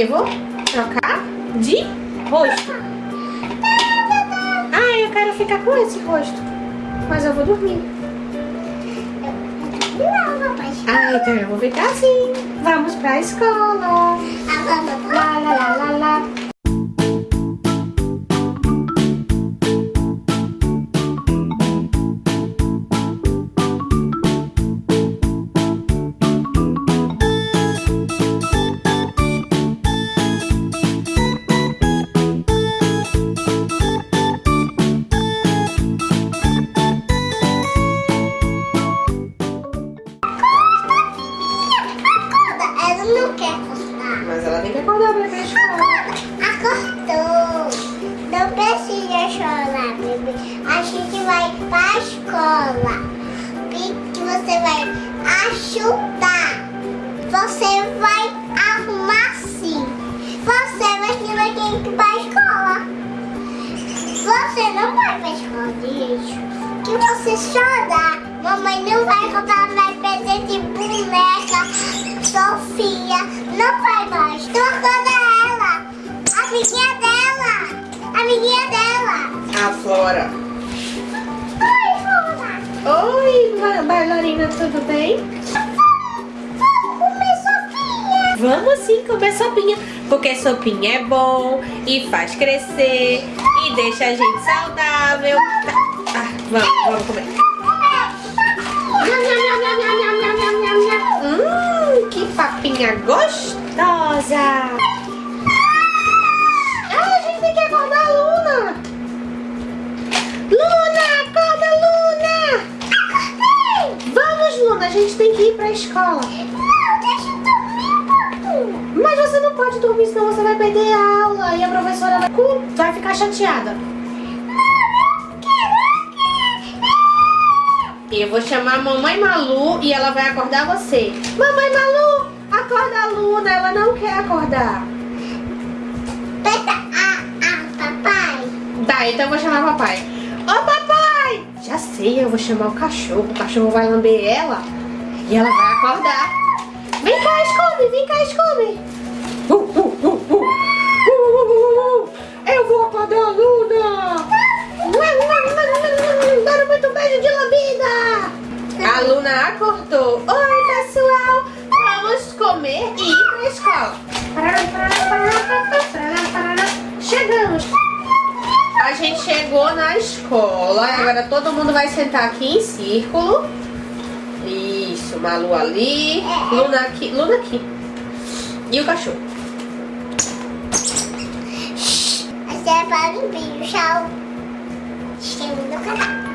Eu vou trocar de rosto. Ah, eu quero ficar com esse rosto. Mas eu vou dormir. Ah, então eu vou ficar assim. Vamos pra escola. Lá, lá, lá, lá, lá. E que você vai ajudar. Você vai arrumar sim. Você vai vai ter que ir pra escola. Você não vai pra escola, gente. Que você chorar. Mamãe não vai vai perder de boneca. Sofia, não vai mais. Acorda ela. Amiguinha dela. Amiguinha dela. A Flora. Oi, bailarina, tudo bem? Vamos sim comer sopinha, porque sopinha é bom e faz crescer e deixa a gente saudável. Ah, vamos, vamos comer. Hum, que papinha gostosa! Pra escola. Não, deixa eu dormir um pouquinho. Mas você não pode dormir, senão você vai perder a aula e a professora vai, vai ficar chateada. Eu vou chamar a mamãe Malu e ela vai acordar você. Mamãe Malu, acorda a Luna, ela não quer acordar. Peta, ah, ah, papai. Tá, então eu vou chamar o papai. Ô papai! Já sei, eu vou chamar o cachorro. O cachorro vai lamber ela e ela vai acordar. Vem cá, Scooby, vem cá, Scooby. Uh, uh, uh, uh. Uh, uh, uh, uh. Eu vou acordar a Luna. Dando muito beijo de lambida. A Luna acordou. Oi, pessoal. Vamos comer e ir pra escola. Chegamos. A gente chegou na escola. Agora todo mundo vai sentar aqui em círculo. Isso, Malu ali. Luna aqui. Luna aqui. E o cachorro. Esse é para o vídeo. Tchau. Inscreva no canal.